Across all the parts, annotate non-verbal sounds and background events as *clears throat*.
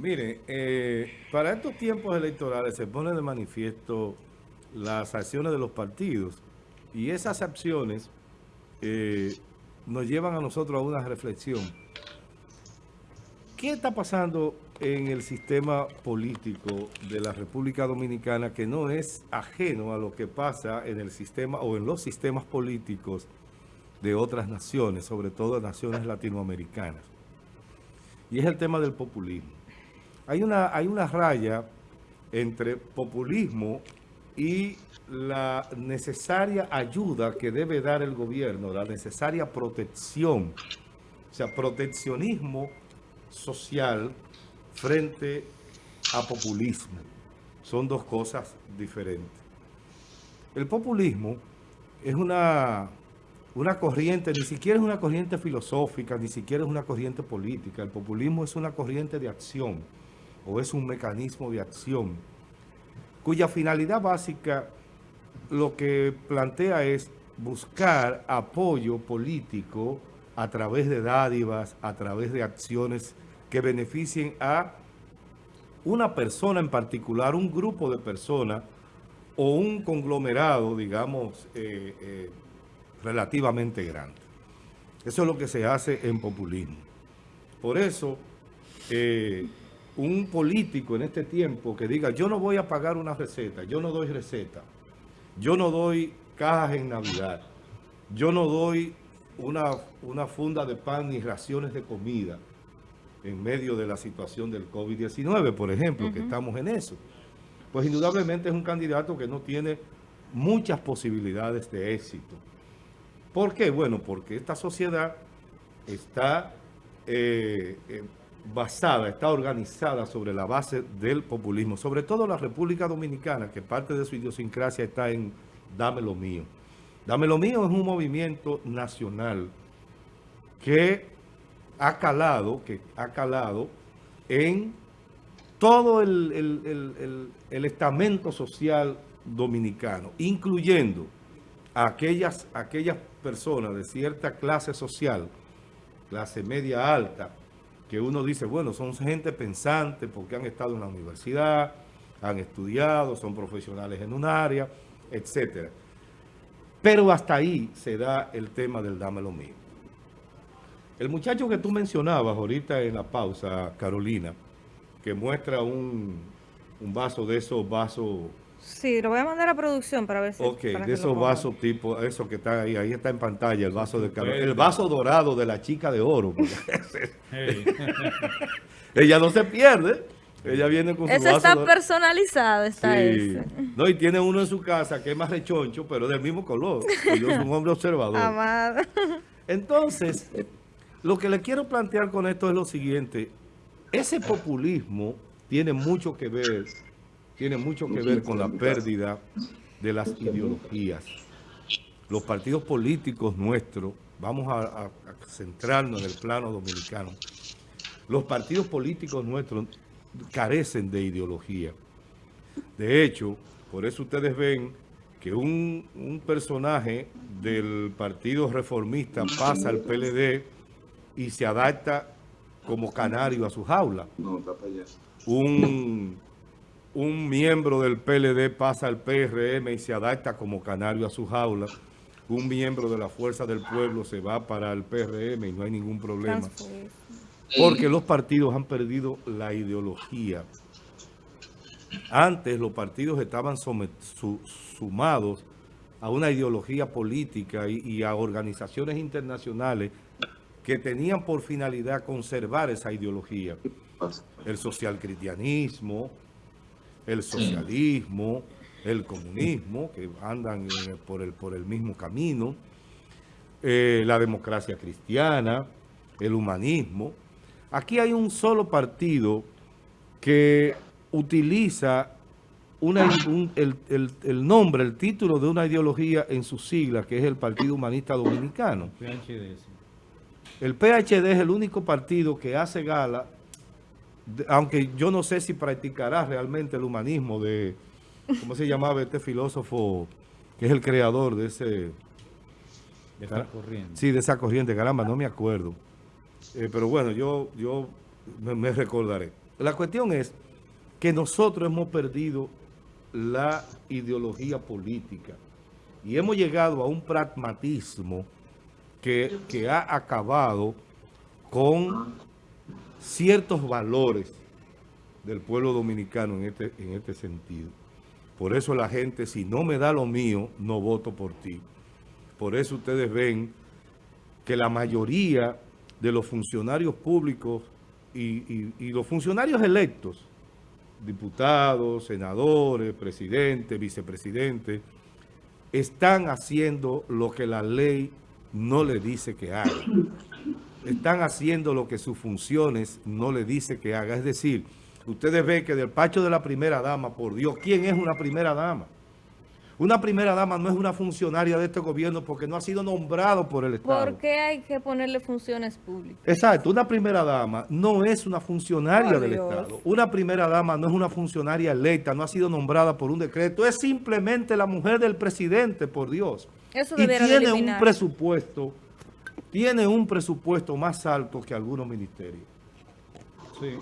Mire, eh, para estos tiempos electorales se pone de manifiesto las acciones de los partidos y esas acciones eh, nos llevan a nosotros a una reflexión. ¿Qué está pasando en el sistema político de la República Dominicana que no es ajeno a lo que pasa en el sistema o en los sistemas políticos de otras naciones, sobre todo naciones latinoamericanas? Y es el tema del populismo. Hay una, hay una raya entre populismo y la necesaria ayuda que debe dar el gobierno, la necesaria protección, o sea, proteccionismo social frente a populismo. Son dos cosas diferentes. El populismo es una, una corriente, ni siquiera es una corriente filosófica, ni siquiera es una corriente política. El populismo es una corriente de acción o es un mecanismo de acción cuya finalidad básica lo que plantea es buscar apoyo político a través de dádivas, a través de acciones que beneficien a una persona en particular, un grupo de personas o un conglomerado, digamos, eh, eh, relativamente grande. Eso es lo que se hace en populismo. Por eso, eh, un político en este tiempo que diga, yo no voy a pagar una receta, yo no doy receta, yo no doy cajas en Navidad, yo no doy una, una funda de pan ni raciones de comida en medio de la situación del COVID-19, por ejemplo, que estamos en eso. Pues indudablemente es un candidato que no tiene muchas posibilidades de éxito. ¿Por qué? Bueno, porque esta sociedad está eh, eh, basada, está organizada sobre la base del populismo, sobre todo la República Dominicana, que parte de su idiosincrasia está en Dame lo mío. Dame lo mío es un movimiento nacional que ha calado, que ha calado en todo el, estamento social dominicano, incluyendo a aquellas, aquellas personas de cierta clase social, clase media alta, que uno dice, bueno, son gente pensante porque han estado en la universidad, han estudiado, son profesionales en un área, etcétera. Pero hasta ahí se da el tema del dame lo mío. El muchacho que tú mencionabas ahorita en la pausa, Carolina, que muestra un, vaso de esos vasos... Sí, lo voy a mandar a producción para ver si... Ok, de esos vasos tipo, eso que está ahí, ahí está en pantalla, el vaso de Carolina. El vaso dorado de la chica de oro. *laughs* *laughs* Ella no se pierde. Ella viene con su Eso está personalizado, está ese. No, y tiene uno en su casa que es más rechoncho, pero del mismo color. yo soy un hombre observador. Amado. Entonces, lo que le quiero plantear con esto es lo siguiente. Ese populismo tiene mucho que ver, tiene mucho que ver con la pérdida de las ideologías. Los partidos políticos nuestros, vamos a centrarnos en el plano dominicano, los partidos políticos nuestros carecen de ideología. De hecho, por eso ustedes ven que un, personaje del Partido Reformista pasa al PLD y se adapta como canario a su jaula. Un, un miembro del PLD pasa al PRM y se adapta como canario a su jaula. Un miembro de la Fuerza del Pueblo se va para el PRM y no hay ningún problema. Porque los partidos han perdido la ideología. Antes los partidos estaban sumados a una ideología política y, a organizaciones internacionales que tenían por finalidad conservar esa ideología. El social cristianismo, el socialismo, el comunismo, que andan por, el, por el mismo camino, eh, la democracia cristiana, el humanismo. Aquí hay un solo partido que utiliza el, nombre, el título de una ideología en sus siglas, que es el Partido Humanista Dominicano. El PHD es el único partido que hace gala, aunque yo no sé si practicará realmente el humanismo de, ¿cómo se llamaba este filósofo que es el creador de ese... De esa corriente. Sí, de esa corriente, caramba, no me acuerdo. Eh, pero bueno, yo, yo me, recordaré. La cuestión es que nosotros hemos perdido la ideología política y hemos llegado a un pragmatismo que, que ha acabado con ciertos valores del pueblo dominicano en este, en este sentido. Por eso la gente, si no me da lo mío, no voto por ti. Por eso ustedes ven que la mayoría de los funcionarios públicos y, y los funcionarios electos, diputados, senadores, presidentes, vicepresidentes, están haciendo lo que la ley no le dice que haga. Están haciendo lo que sus funciones no le dice que haga. Es decir, ustedes ven que del pacho de la primera dama, por Dios, ¿quién es una primera dama? Una primera dama no es una funcionaria de este gobierno porque no ha sido nombrado por el Estado. ¿Por qué hay que ponerle funciones públicas? Exacto, una primera dama no es una funcionaria Por del Dios. Estado. Una primera dama no es una funcionaria electa, no ha sido nombrada por un decreto. Es simplemente la mujer del presidente, por Dios. Eso y tiene un presupuesto, tiene un presupuesto más alto que algunos ministerios. Sí.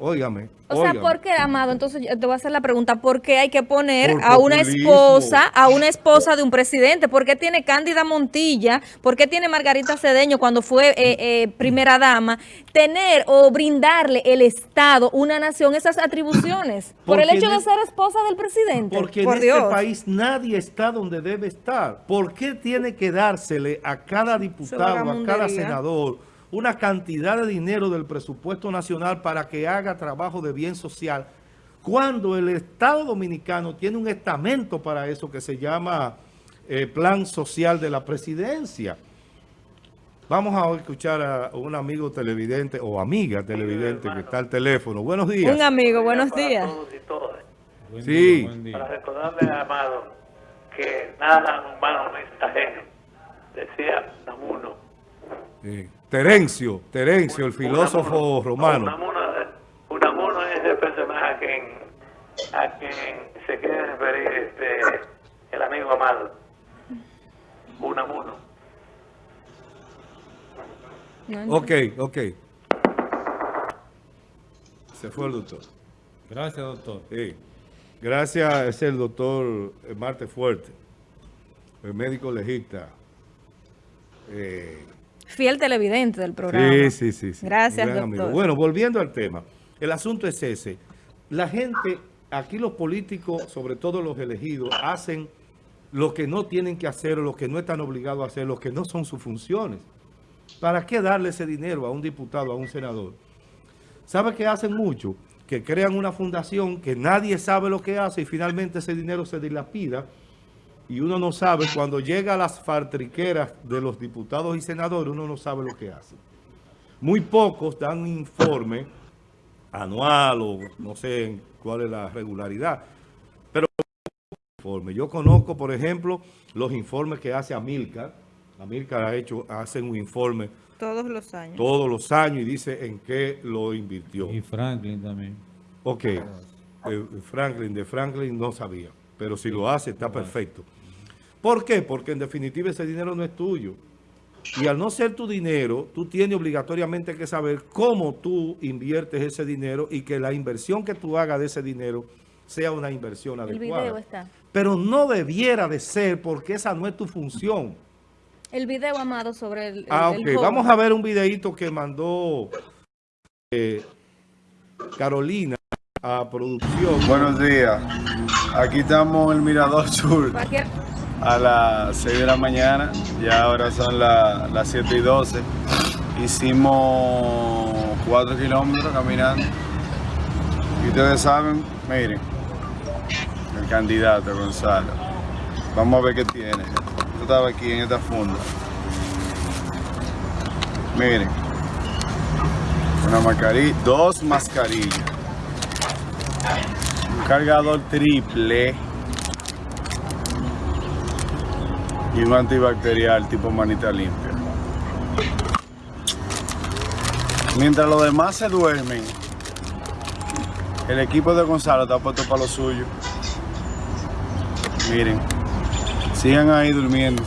Óigame. O sea, óigame. ¿por qué, Amado? Entonces yo te voy a hacer la pregunta, ¿por qué hay que poner Por a una esposa, a una esposa de un presidente? ¿Por qué tiene Cándida Montilla? ¿Por qué tiene Margarita Cedeño cuando fue eh, eh, primera dama? Tener o brindarle el Estado, una nación, esas atribuciones. *clears throat* Por el hecho de ser esposa del presidente. Porque Por en Dios. este país nadie está donde debe estar. ¿Por qué tiene que dársele a cada diputado, a cada senador, una cantidad de dinero del presupuesto nacional para que haga trabajo de bien social? Cuando el Estado Dominicano tiene un estamento para eso que se llama eh, Plan Social de la Presidencia. Vamos a escuchar a un amigo televidente o amiga televidente que está al teléfono. Buenos días. Un amigo, buenos días. todos y todas. Buen Sí. día, buen día. Para recordarle a Amado que nada humano no es ajeno. Decía Namuno. Eh, Terencio, Terencio, el filósofo romano. Unamuno, Unamuno es el personaje a quien, a quien se quiere referir este, el amigo Amado. Unamuno. No, Ok, ok. Se fue el doctor. Gracias, doctor. Sí. Gracias, es el doctor Marte Fuerte, el médico legista. Eh, Fiel televidente del programa. sí, sí, sí, sí. Gracias, doctor. amigo. Bueno, volviendo al tema. El asunto es ese. La gente, aquí los políticos, sobre todo los elegidos, hacen lo que no tienen que hacer, lo que no están obligados a hacer, lo que no son sus funciones. ¿Para qué darle ese dinero a un diputado, a un senador? ¿Sabe qué hacen mucho? Que crean una fundación que nadie sabe lo que hace y finalmente ese dinero se dilapida y uno no sabe, cuando llega a las fartriqueras de los diputados y senadores, uno no sabe lo que hace. Muy pocos dan un informe anual o no sé cuál es la regularidad, pero informe. Yo conozco, por ejemplo, los informes que hace Amilcar. Amilcar ha hecho, hace un informe Todos los años. todos los años y dice en qué lo invirtió. Y Franklin también. Ok, eh, Franklin, de Franklin no sabía, pero si lo hace está perfecto. ¿Por qué? Porque en definitiva ese dinero no es tuyo. Y al no ser tu dinero, tú tienes obligatoriamente que saber cómo tú inviertes ese dinero y que la inversión que tú hagas de ese dinero sea una inversión El adecuada. video está. Pero no debiera de ser porque esa no es tu función. El video, Amado, sobre el, el- Ah, ok. Vamos a ver un videito que mandó eh, Carolina a producción. Buenos días. Aquí estamos en el Mirador Sur Cualquier- a las 6 de la mañana. Ya ahora son la- las 7 y 12. Hicimos 4 kilómetros caminando. Y ustedes saben, miren, el candidato Gonzalo. Vamos a ver qué tiene. Yo estaba aquí en esta funda. Miren. Una mascarilla, dos mascarillas un cargador triple y un antibacterial tipo manita limpia. Mientras los demás se duermen, el equipo de Gonzalo está puesto para lo suyo. Miren, sigan ahí durmiendo.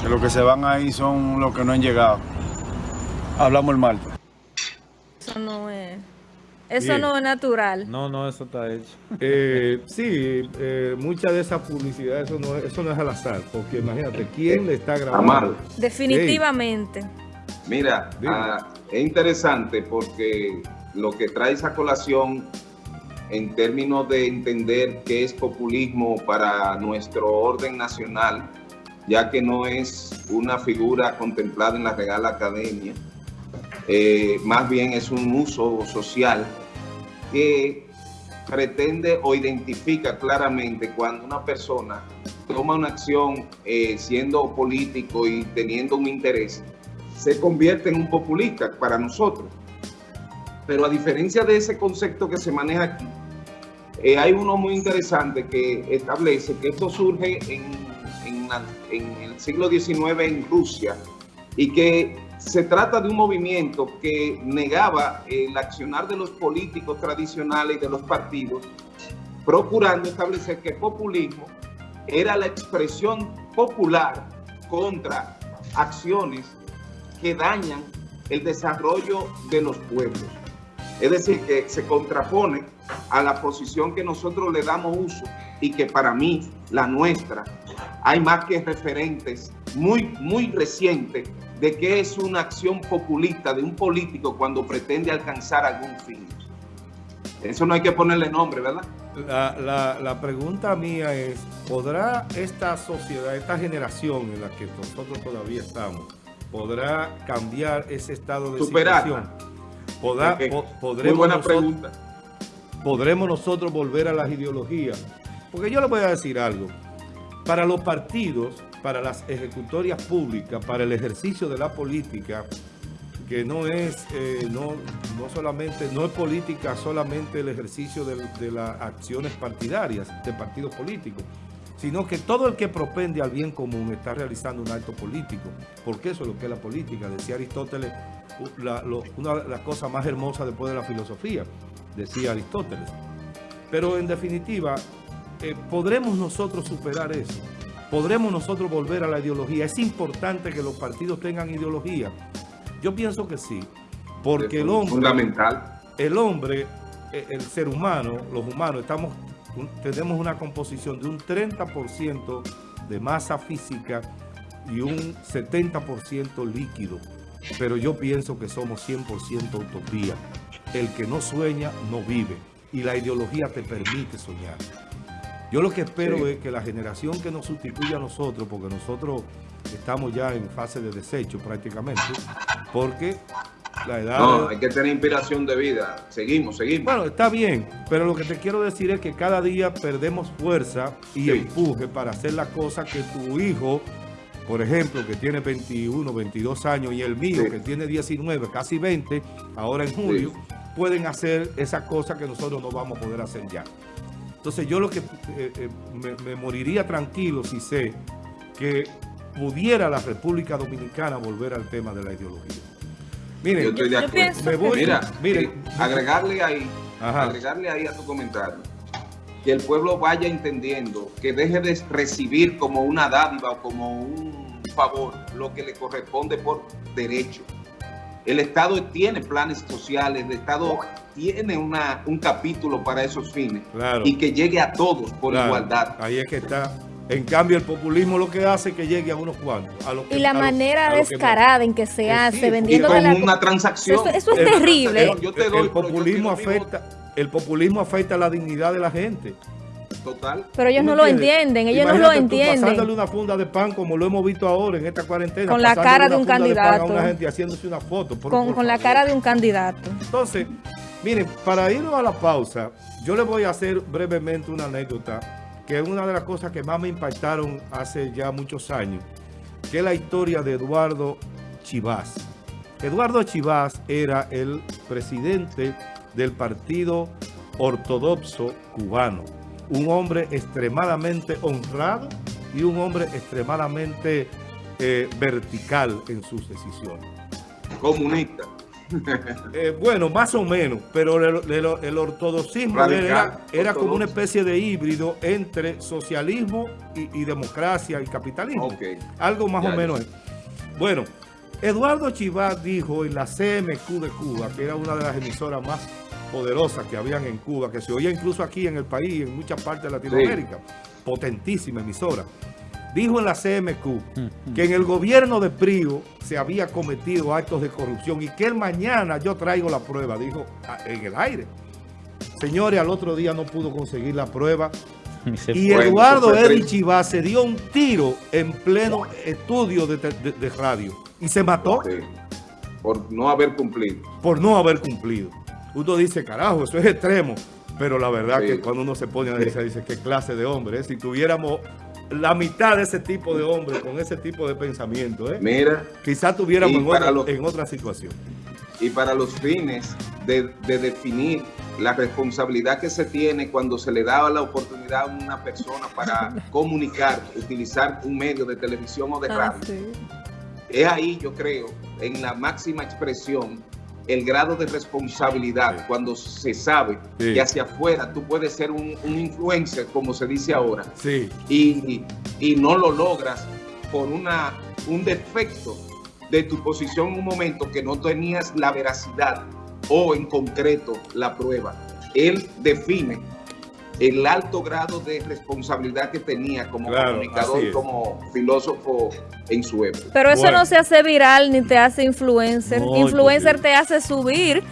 Que los que se van ahí son los que no han llegado. Hablamos el martes. Eso Bien. no es natural. No, no, eso está hecho. Eh, *laughs* sí, eh, mucha de esa publicidad, eso no, es- eso no es al azar, porque imagínate, ¿quién le está grabando? Amado. Definitivamente. Mira, ah, es interesante porque lo que trae esa colación en términos de entender qué es populismo para nuestro orden nacional, ya que no es una figura contemplada en la Real Academia, eh, más bien es un uso social que pretende o identifica claramente cuando una persona toma una acción eh, siendo político y teniendo un interés, se convierte en un populista para nosotros. Pero a diferencia de ese concepto que se maneja aquí, eh, hay uno muy interesante que establece que esto surge en, en en el siglo XIX en Rusia y que se trata de un movimiento que negaba el accionar de los políticos tradicionales y de los partidos, procurando establecer que el populismo era la expresión popular contra acciones que dañan el desarrollo de los pueblos. Es decir, que se contrapone a la posición que nosotros le damos uso y que para mí, la nuestra, hay más que referentes muy, muy recientes de que es una acción populista de un político cuando pretende alcanzar algún fin. Eso no hay que ponerle nombre, ¿verdad? La, la- la pregunta mía es, ¿podrá esta sociedad, esta generación en la que nosotros todavía estamos, podrá cambiar ese estado de Superarla. situación? ¿Podrá, Ok. po- Muy podremos, buena nosotros, pregunta. ¿Podremos nosotros volver a las ideologías? Porque yo le voy a decir algo. Para los partidos, para las ejecutorias públicas, para el ejercicio de la política, que no es, eh, no, no solamente, no es política solamente el ejercicio de, las acciones partidarias de partidos políticos, sino que todo el que propende al bien común está realizando un acto político, porque eso es lo que es la política. Decía Aristóteles, una de las cosas más hermosas después de la filosofía, decía Aristóteles. Pero en definitiva, eh, ¿podremos nosotros superar eso? ¿Podremos nosotros volver a la ideología? Es importante que los partidos tengan ideología. Yo pienso que sí, porque el hombre, Fundamental. el hombre, eh, el ser humano, los humanos, estamos, tenemos una composición de un 30% de masa física y un 70% líquido. Pero yo pienso que somos 100% utopía. El que no sueña, no vive. Y la ideología te permite soñar. Yo lo que espero Sí. es que la generación que nos sustituya a nosotros, porque nosotros estamos ya en fase de desecho prácticamente, porque la edad... No, hay que tener inspiración de vida. Seguimos, seguimos. Bueno, está bien, pero lo que te quiero decir es que cada día perdemos fuerza y Sí. empuje para hacer las cosas que tu hijo, por ejemplo, que tiene 21, 22 años, y el mío, Sí. que tiene 19, casi 20, ahora en julio, pueden hacer esas cosas que nosotros no vamos a poder hacer ya. Entonces yo lo que eh, eh, me, me moriría tranquilo si sé que pudiera la República Dominicana volver al tema de la ideología. Miren, Yo estoy de acuerdo. pienso me voy- Mira, Mire, eh, agregarle ahí, Ajá. agregarle ahí a tu comentario, que el pueblo vaya entendiendo, que deje de recibir como una dádiva o como un favor lo que le corresponde por derecho. El Estado tiene planes sociales, el Estado tiene una, un capítulo para esos fines Claro. y que llegue a todos por Claro, igualdad. Ahí es que está. En cambio, el populismo lo que hace es que llegue a unos cuantos. a los que- Y la a manera que descarada en que se Eh, hace, sí, vendiendo con de la... una transacción. Eso- eso es terrible. transacción. Yo te El- doy, el populismo afecta, el populismo afecta la dignidad de la gente. Total. Pero ellos ¿Tú no lo entienden, ellos no lo entienden. pasándole una funda de pan como lo hemos visto ahora en esta cuarentena. Con la cara de un pan candidato. a una gente haciéndose una foto. por- Con, por con la cara de un candidato. Entonces, miren, para irnos a la pausa, yo les voy a hacer brevemente una anécdota, que es una de las cosas que más me impactaron hace ya muchos años, que es la historia de Eduardo Chivás. Eduardo Chivás era el presidente del Partido Ortodoxo Cubano, un hombre extremadamente honrado y un hombre extremadamente eh, vertical en sus decisiones. Comunista. *laughs* Eh, bueno, más o menos, pero el, el- el ortodoxismo era, era como una especie de híbrido entre socialismo y, y democracia y capitalismo. Algo más Ya, o menos. es. Bueno, Eduardo Chivas dijo en la CMQ de Cuba, que era una de las emisoras más poderosas que habían en Cuba, que se oía incluso aquí en el país, en muchas partes de Latinoamérica. Potentísima emisora. Dijo en la CMQ que en el gobierno de Prío se había cometido actos de corrupción y que el mañana yo traigo la prueba, dijo ah, en el aire. Señores, al otro día no pudo conseguir la prueba Y Eduardo triste. Chivas se dio un tiro en pleno estudio de, de- de radio y se mató Sí, por no haber cumplido. por no haber cumplido. Uno dice, carajo, eso es extremo. Pero la verdad Sí. que cuando uno se pone a decir, dice, qué clase de hombre. eh? Si tuviéramos la mitad de ese tipo de hombre con ese tipo de pensamiento, ¿eh? Mira, quizás tuviéramos en otra, los- en otra situación. y para los fines de, de definir la responsabilidad que se tiene cuando se le daba la oportunidad a una persona para *laughs* comunicar, utilizar un medio de televisión o de Ah, radio. sí. Es ahí, yo creo, en la máxima expresión, el grado de responsabilidad, Sí. cuando se sabe Sí. que hacia afuera tú puedes ser un, un influencer, como se dice ahora, Sí, y, y no lo logras por una, un defecto de tu posición en un momento que no tenías la veracidad o en concreto la prueba. Él define el alto grado de responsabilidad que tenía como Claro, comunicador como filósofo en su época. Pero eso Bueno. no se hace viral ni te hace influencer. No, influencer te hace subir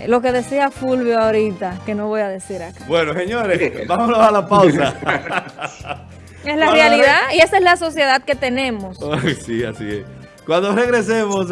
eh, lo que decía Fulvio ahorita, que no voy a decir acá. bueno, señores, *laughs* *laughs* vámonos a la pausa. *laughs* Es la Cuando realidad y esa es la sociedad que tenemos. Ay, sí, así es. Cuando regresemos...